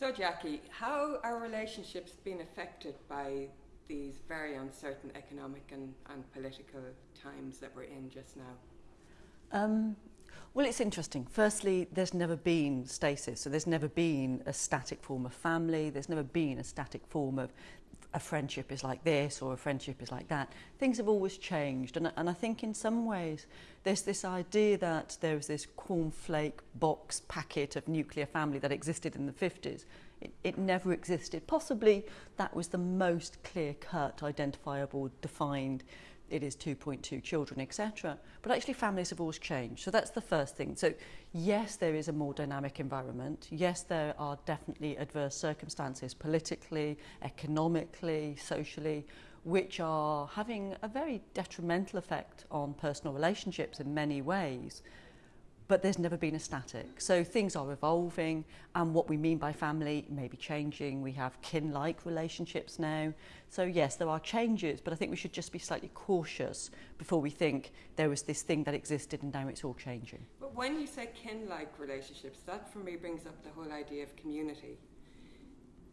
So, Jackie, how are relationships being affected by these very uncertain economic and, and political times that we're in just now? Um, Well, it's interesting. Firstly, there's never been stasis. So there's never been a static form of family. There's never been a static form of a friendship is like this or a friendship is like that. Things have always changed. And, and I think in some ways, there's this idea that there was this cornflake box packet of nuclear family that existed in the 50s. It, it never existed. Possibly that was the most clear-cut, identifiable, defined it is 2.2 children, etc. But actually, families have always changed. So that's the first thing. So, yes, there is a more dynamic environment. Yes, there are definitely adverse circumstances politically, economically, socially, which are having a very detrimental effect on personal relationships in many ways. But there's never been a static. So things are evolving and what we mean by family may be changing. We have kin-like relationships now. So yes, there are changes, but I think we should just be slightly cautious before we think there was this thing that existed and now it's all changing. But when you say kin-like relationships, that for me brings up the whole idea of community.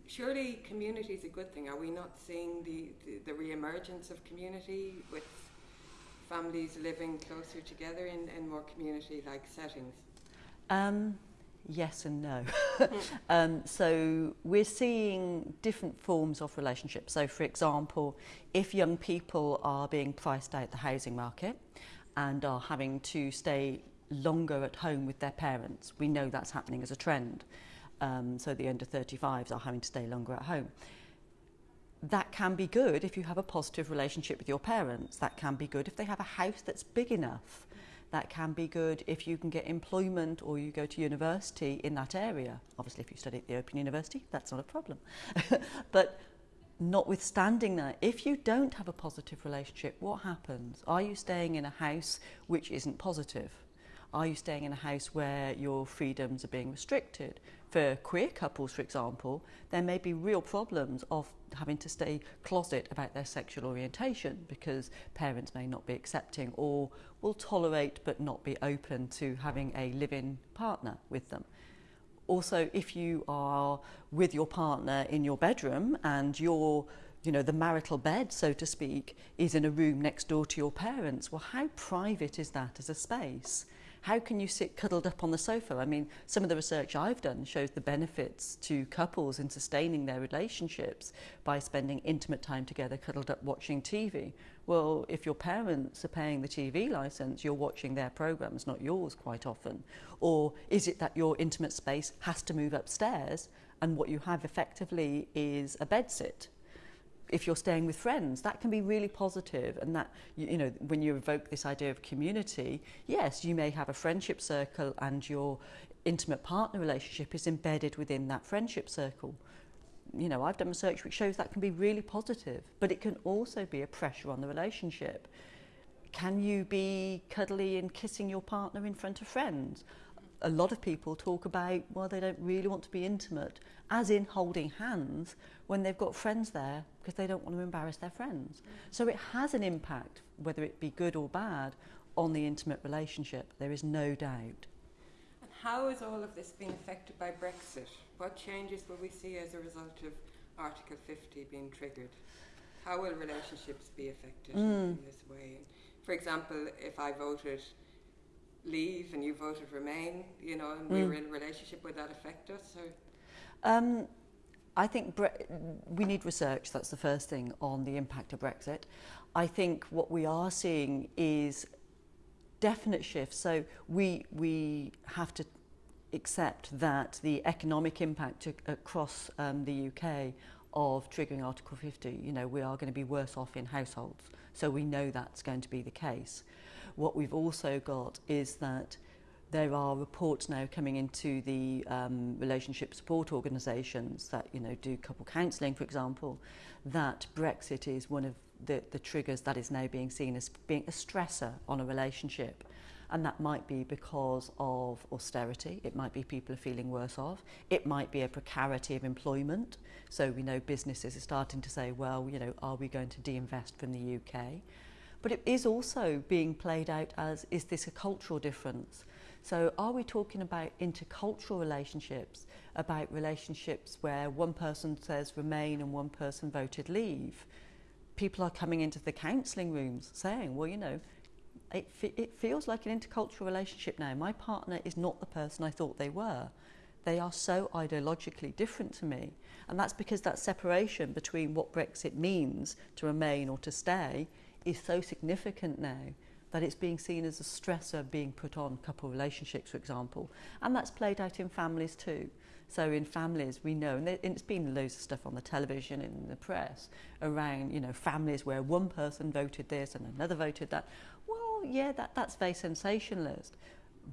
Surely community is a good thing. Are we not seeing the, the, the re-emergence of community with families living closer together in, in more community-like settings? Um, yes and no. um, so we're seeing different forms of relationships. So for example, if young people are being priced out the housing market and are having to stay longer at home with their parents, we know that's happening as a trend. Um, so the under 35s are having to stay longer at home that can be good if you have a positive relationship with your parents. That can be good if they have a house that's big enough. That can be good if you can get employment or you go to university in that area. Obviously, if you study at the Open University, that's not a problem. but notwithstanding that, if you don't have a positive relationship, what happens? Are you staying in a house which isn't positive? Are you staying in a house where your freedoms are being restricted? For queer couples, for example, there may be real problems of having to stay closet about their sexual orientation because parents may not be accepting or will tolerate but not be open to having a live-in partner with them. Also, if you are with your partner in your bedroom and your you know, the marital bed, so to speak, is in a room next door to your parents, well, how private is that as a space? How can you sit cuddled up on the sofa? I mean, some of the research I've done shows the benefits to couples in sustaining their relationships by spending intimate time together cuddled up watching TV. Well, if your parents are paying the TV license, you're watching their programs, not yours quite often. Or is it that your intimate space has to move upstairs and what you have effectively is a bedsit if you're staying with friends, that can be really positive and that, you, you know, when you evoke this idea of community, yes, you may have a friendship circle and your intimate partner relationship is embedded within that friendship circle. You know, I've done research which shows that can be really positive, but it can also be a pressure on the relationship. Can you be cuddly and kissing your partner in front of friends? A lot of people talk about, well, they don't really want to be intimate, as in holding hands when they've got friends there because they don't want to embarrass their friends. So it has an impact, whether it be good or bad, on the intimate relationship. There is no doubt. And how is all of this being affected by Brexit? What changes will we see as a result of Article 50 being triggered? How will relationships be affected mm. in this way? For example, if I voted leave and you voted remain, you know, and we mm. were in a relationship, would that affect us? Um, I think we need research, that's the first thing, on the impact of Brexit. I think what we are seeing is definite shifts. So we, we have to accept that the economic impact across um, the UK of triggering Article 50, you know, we are going to be worse off in households. So we know that's going to be the case. What we've also got is that there are reports now coming into the um, relationship support organisations that you know do couple counselling, for example, that Brexit is one of the, the triggers that is now being seen as being a stressor on a relationship. And that might be because of austerity. It might be people are feeling worse off. It might be a precarity of employment. So we know businesses are starting to say, well, you know, are we going to de-invest from the UK? But it is also being played out as, is this a cultural difference? So are we talking about intercultural relationships, about relationships where one person says remain and one person voted leave? People are coming into the counselling rooms saying, well, you know, it, it feels like an intercultural relationship now. My partner is not the person I thought they were. They are so ideologically different to me. And that's because that separation between what Brexit means to remain or to stay is so significant now that it's being seen as a stressor being put on couple relationships, for example. And that's played out in families too. So in families, we know, and it's been loads of stuff on the television and in the press around, you know, families where one person voted this and another voted that. Well, yeah, that, that's very sensationalist.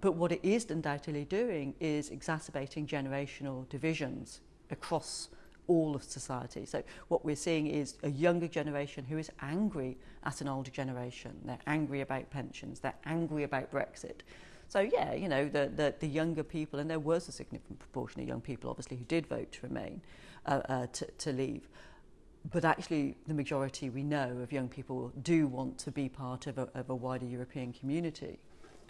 But what it is undoubtedly doing is exacerbating generational divisions across all of society. So what we're seeing is a younger generation who is angry at an older generation. They're angry about pensions. They're angry about Brexit. So yeah, you know, the, the, the younger people, and there was a significant proportion of young people, obviously, who did vote to remain, uh, uh, to, to leave. But actually, the majority we know of young people do want to be part of a, of a wider European community.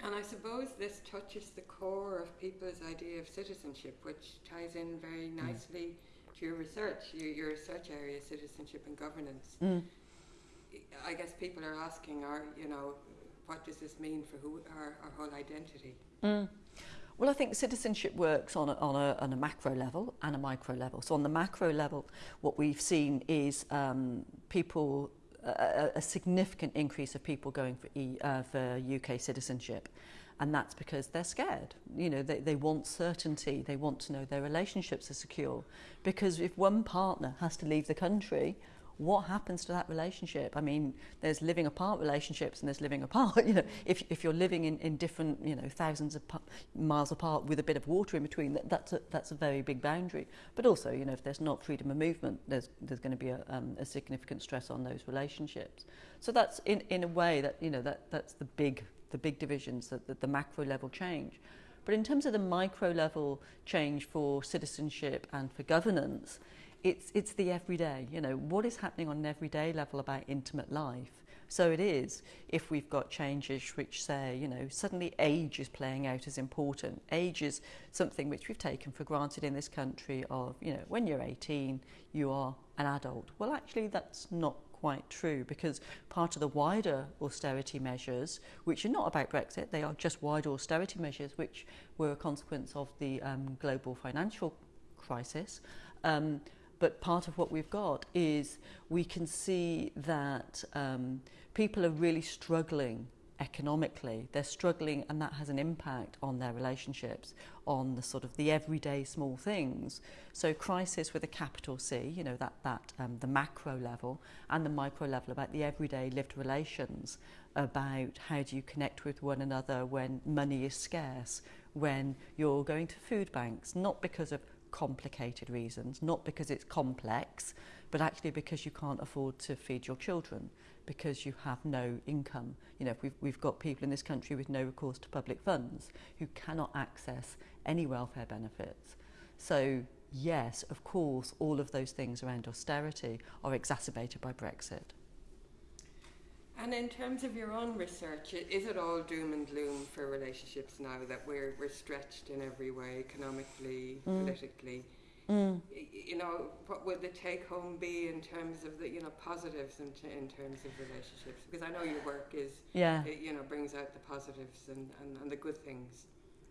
And I suppose this touches the core of people's idea of citizenship, which ties in very mm. nicely mm. To your research, your, your, research area, citizenship and governance. Mm. I guess people are asking, are you know, what does this mean for who our, our whole identity? Mm. Well, I think citizenship works on a, on, a, on a macro level and a micro level. So on the macro level, what we've seen is um, people a, a significant increase of people going for, e, uh, for UK citizenship. And that's because they're scared. You know, they, they want certainty. They want to know their relationships are secure. Because if one partner has to leave the country, what happens to that relationship? I mean, there's living apart relationships and there's living apart. You know, if, if you're living in, in different, you know, thousands of miles apart with a bit of water in between, that, that's, a, that's a very big boundary. But also, you know, if there's not freedom of movement, there's, there's going to be a, um, a significant stress on those relationships. So that's in, in a way that, you know, that, that's the big, the big divisions, that, that the macro level change. But in terms of the micro level change for citizenship and for governance, it's, it's the everyday, you know, what is happening on an everyday level about intimate life. So it is if we've got changes which say, you know, suddenly age is playing out as important. Age is something which we've taken for granted in this country of, you know, when you're 18, you are an adult. Well, actually, that's not quite true because part of the wider austerity measures, which are not about Brexit, they are just wider austerity measures which were a consequence of the um, global financial crisis. Um, but part of what we've got is we can see that um, people are really struggling economically they're struggling and that has an impact on their relationships on the sort of the everyday small things. So crisis with a capital C you know that that um, the macro level and the micro level about the everyday lived relations about how do you connect with one another when money is scarce when you're going to food banks not because of complicated reasons not because it's complex but actually because you can't afford to feed your children, because you have no income. You know, we've, we've got people in this country with no recourse to public funds who cannot access any welfare benefits. So yes, of course, all of those things around austerity are exacerbated by Brexit. And in terms of your own research, is it all doom and gloom for relationships now that we're, we're stretched in every way, economically, mm. politically? Mm. You know, what would the take home be in terms of the, you know, positives in, t- in terms of relationships? Because I know your work is, yeah. It, you know, brings out the positives and, and, and the good things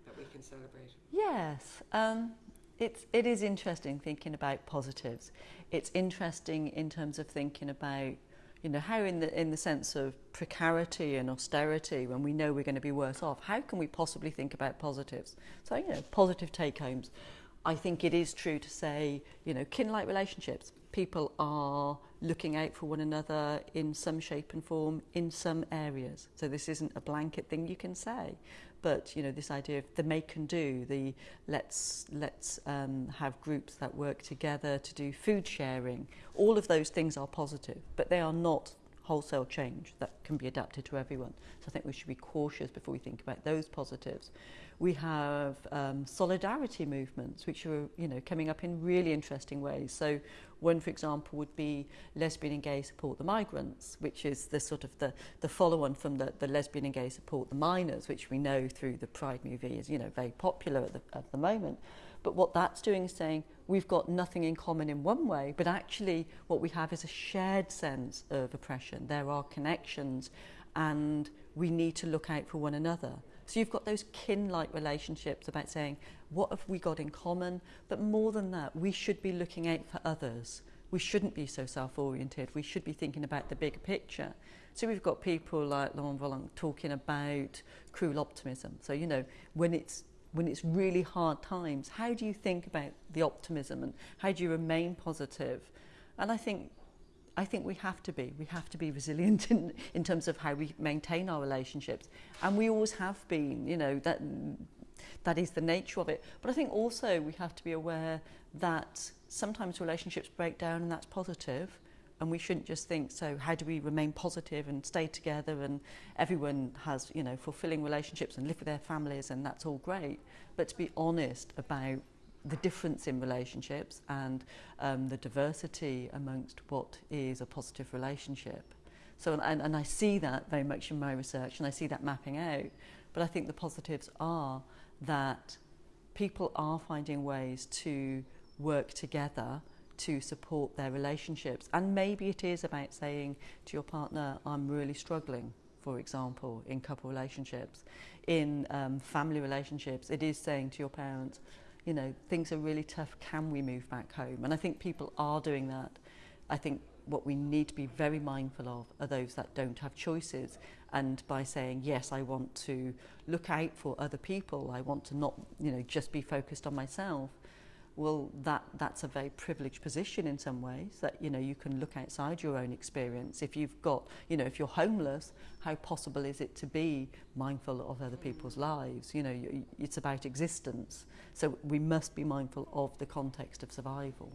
that we can celebrate. Yes. Um, it's, it is interesting thinking about positives. It's interesting in terms of thinking about you know, how in the, in the sense of precarity and austerity, when we know we're going to be worse off, how can we possibly think about positives? So, you know, positive take homes. I think it is true to say, you know, kin-like relationships. People are looking out for one another in some shape and form in some areas. So this isn't a blanket thing you can say but you know this idea of the make and do the let's let's um, have groups that work together to do food sharing all of those things are positive but they are not wholesale change that can be adapted to everyone so I think we should be cautious before we think about those positives we have um, solidarity movements, which are you know coming up in really interesting ways. So, one, for example, would be lesbian and gay support the migrants, which is the sort of the, the follow-on from the, the lesbian and gay support the miners, which we know through the Pride movie is you know very popular at the, at the moment. But what that's doing is saying we've got nothing in common in one way, but actually what we have is a shared sense of oppression. There are connections and we need to look out for one another. So you've got those kin-like relationships about saying, what have we got in common? But more than that, we should be looking out for others. We shouldn't be so self-oriented. We should be thinking about the bigger picture. So we've got people like Lauren Berlant talking about cruel optimism. So, you know, when it's when it's really hard times, how do you think about the optimism and how do you remain positive? And I think I think we have to be. We have to be resilient in, in terms of how we maintain our relationships. And we always have been, you know, that that is the nature of it. But I think also we have to be aware that sometimes relationships break down and that's positive. And we shouldn't just think, so how do we remain positive and stay together and everyone has, you know, fulfilling relationships and live with their families and that's all great. But to be honest about the difference in relationships and um, the diversity amongst what is a positive relationship. So, and, and I see that very much in my research and I see that mapping out. But I think the positives are that people are finding ways to work together to support their relationships. And maybe it is about saying to your partner, I'm really struggling, for example, in couple relationships. In um, family relationships, it is saying to your parents, you know, things are really tough, can we move back home? And I think people are doing that. I think what we need to be very mindful of are those that don't have choices. And by saying, yes, I want to look out for other people, I want to not, you know, just be focused on myself, well, that, that's a very privileged position in some ways that, you know, you can look outside your own experience. If you've got, you know, if you're homeless, how possible is it to be mindful of other people's lives? You know, it's about existence. So we must be mindful of the context of survival.